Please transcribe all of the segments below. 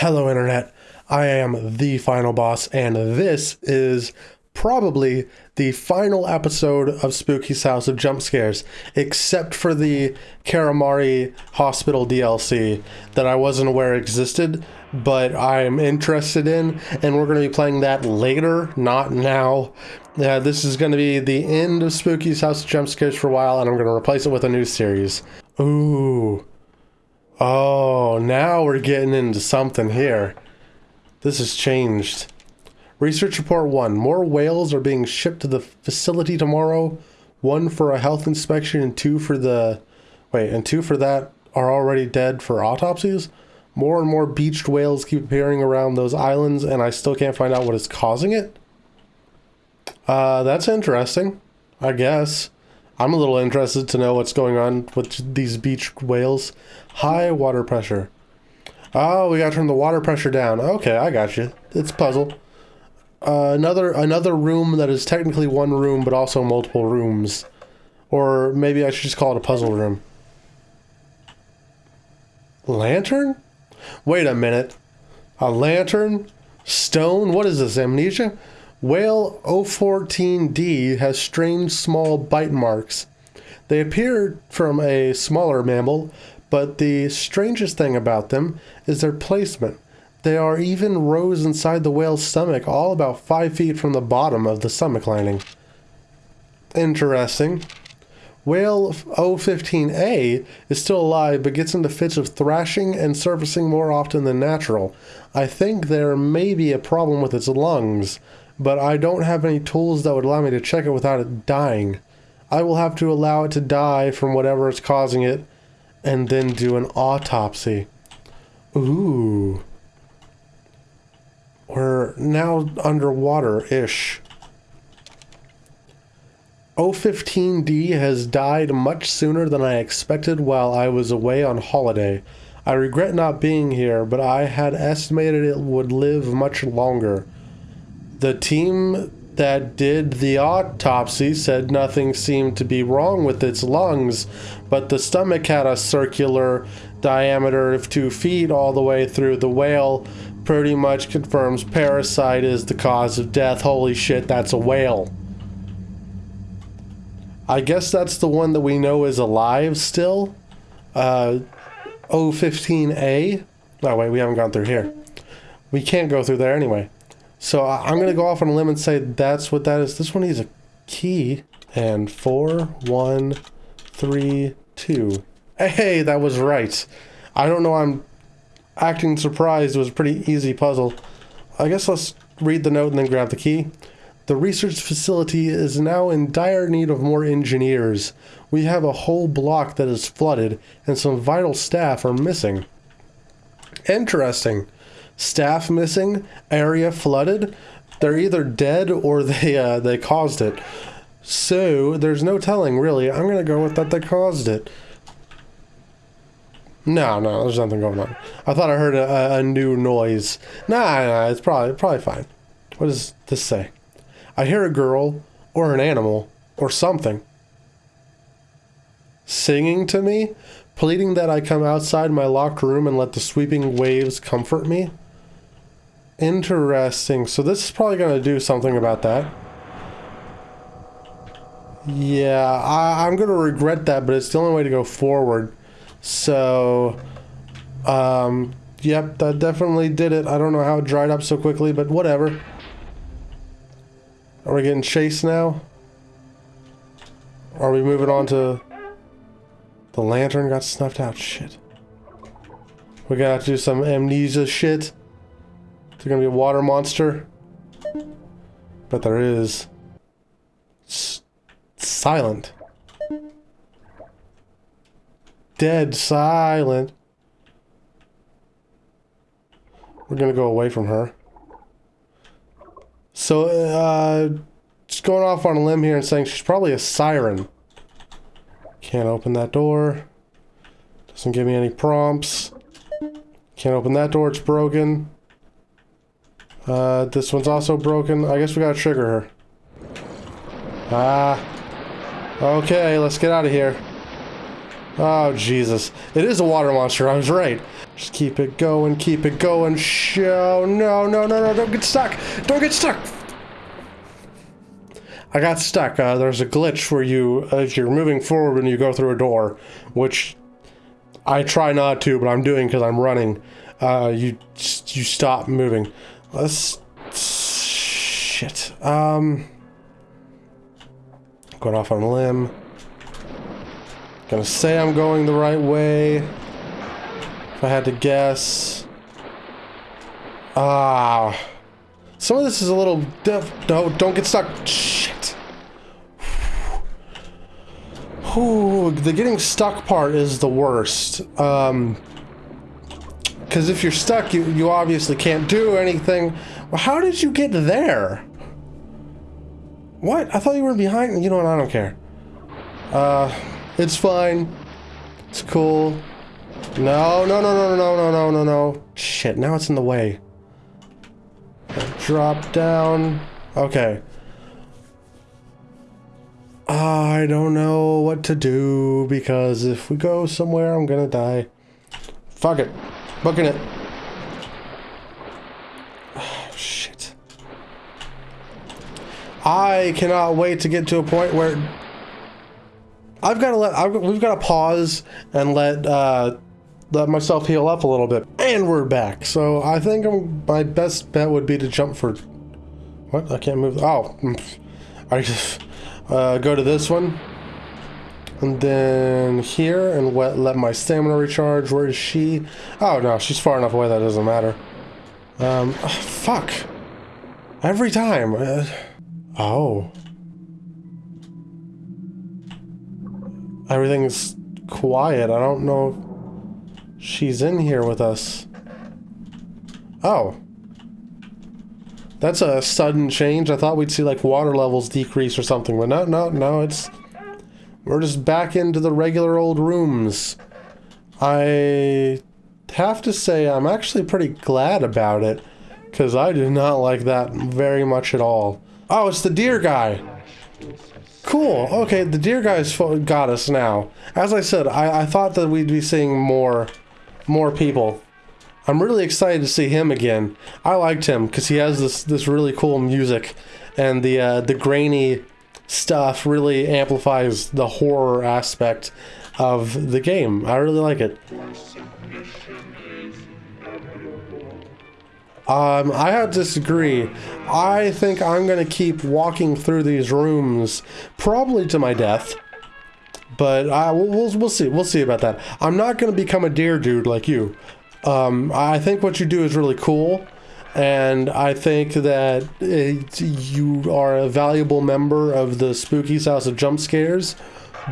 Hello, Internet. I am the final boss, and this is probably the final episode of Spooky's House of Jump Scares, except for the Karamari Hospital DLC that I wasn't aware existed, but I'm interested in, and we're going to be playing that later, not now. Uh, this is going to be the end of Spooky's House of Jump Scares for a while, and I'm going to replace it with a new series. Ooh. Oh, now we're getting into something here. This has changed. Research report one. More whales are being shipped to the facility tomorrow. One for a health inspection and two for the... Wait, and two for that are already dead for autopsies? More and more beached whales keep appearing around those islands and I still can't find out what is causing it? Uh, that's interesting. I guess. I'm a little interested to know what's going on with these beach whales. High water pressure. Oh, we gotta turn the water pressure down. Okay, I got you. It's puzzle. Uh, another another room that is technically one room, but also multiple rooms. Or maybe I should just call it a puzzle room. Lantern? Wait a minute. A lantern? Stone? What is this, amnesia? Whale 014D has strange small bite marks. They appear from a smaller mammal, but the strangest thing about them is their placement. They are even rows inside the whale's stomach, all about 5 feet from the bottom of the stomach lining. Interesting. Whale 015A is still alive but gets into fits of thrashing and surfacing more often than natural. I think there may be a problem with its lungs, but I don't have any tools that would allow me to check it without it dying. I will have to allow it to die from whatever is causing it and then do an autopsy. Ooh. We're now underwater-ish. O15D has died much sooner than I expected while I was away on holiday. I regret not being here, but I had estimated it would live much longer. The team that did the autopsy said nothing seemed to be wrong with its lungs, but the stomach had a circular diameter of two feet all the way through the whale. Pretty much confirms parasite is the cause of death. Holy shit, that's a whale. I guess that's the one that we know is alive still. Uh, O15A. No, wait, we haven't gone through here. We can't go through there anyway. So I'm going to go off on a limb and say that's what that is. This one needs a key. And four, one, three, two. Hey, that was right. I don't know I'm acting surprised. It was a pretty easy puzzle. I guess let's read the note and then grab the key. The research facility is now in dire need of more engineers. We have a whole block that is flooded and some vital staff are missing. Interesting staff missing, area flooded. They're either dead or they uh, they caused it. So there's no telling really. I'm gonna go with that they caused it. No, no, there's nothing going on. I thought I heard a, a new noise. Nah, nah, it's probably probably fine. What does this say? I hear a girl or an animal or something singing to me, pleading that I come outside my locked room and let the sweeping waves comfort me. Interesting. So this is probably going to do something about that. Yeah, I, am going to regret that, but it's the only way to go forward. So, um, yep, that definitely did it. I don't know how it dried up so quickly, but whatever. Are we getting chased now? Are we moving on to... The lantern got snuffed out. Shit. We gotta do some amnesia shit. Is there gonna be a water monster? But there is. S silent. Dead silent. We're gonna go away from her. So, uh, just going off on a limb here and saying she's probably a siren. Can't open that door. Doesn't give me any prompts. Can't open that door, it's broken. Uh, this one's also broken. I guess we gotta trigger her. Ah. Okay, let's get out of here. Oh, Jesus. It is a water monster. I was right. Just keep it going, keep it going. Show. No, no, no, no. Don't get stuck. Don't get stuck. I got stuck. Uh, there's a glitch where you, as you're moving forward when you go through a door, which I try not to, but I'm doing because I'm running. Uh, you you stop moving. Let's shit. Um, going off on a limb. Gonna say I'm going the right way. If I had to guess. Ah. Some of this is a little diff- No, don't get stuck. Shit. Ooh, the getting stuck part is the worst. Um, because if you're stuck, you, you obviously can't do anything. Well, how did you get there? What? I thought you were behind. You know what? I don't care. Uh, it's fine. It's cool. No, no, no, no, no, no, no, no, no. Shit, now it's in the way. Drop down. Okay. I don't know what to do because if we go somewhere, I'm gonna die. Fuck it. Booking it. Oh, shit. I cannot wait to get to a point where I've got to let I've, we've got to pause and let uh, let myself heal up a little bit, and we're back. So I think I'm, my best bet would be to jump for what I can't move. Oh, I just uh, go to this one. And then here, and let, let my stamina recharge. Where is she? Oh, no, she's far enough away that doesn't matter. Um, oh, fuck. Every time. Uh, oh. Everything's quiet. I don't know if she's in here with us. Oh. That's a sudden change. I thought we'd see like water levels decrease or something, but no, no, no, it's... We're just back into the regular old rooms. I have to say I'm actually pretty glad about it, because I do not like that very much at all. Oh, it's the deer guy. Cool. Okay, the deer guy's got us now. As I said, I, I thought that we'd be seeing more, more people. I'm really excited to see him again. I liked him because he has this this really cool music, and the uh, the grainy stuff really amplifies the horror aspect of the game. I really like it. Um, I have to disagree. I think I'm going to keep walking through these rooms, probably to my death. But I, we'll, we'll, we'll see. We'll see about that. I'm not going to become a deer dude like you. Um, I think what you do is really cool. And I think that it, you are a valuable member of the Spooky's House of Jump Scares.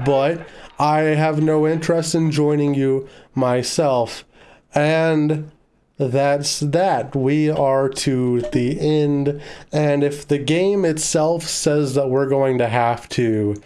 But I have no interest in joining you myself. And that's that. We are to the end. And if the game itself says that we're going to have to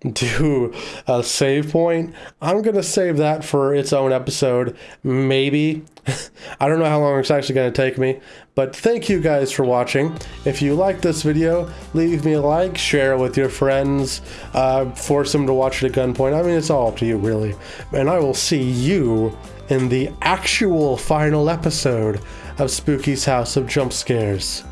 do a save point, I'm going to save that for its own episode. Maybe. I don't know how long it's actually going to take me. But thank you guys for watching. If you like this video, leave me a like, share it with your friends, uh, force them to watch it at gunpoint. I mean, it's all up to you, really. And I will see you in the actual final episode of Spooky's House of Jump Scares.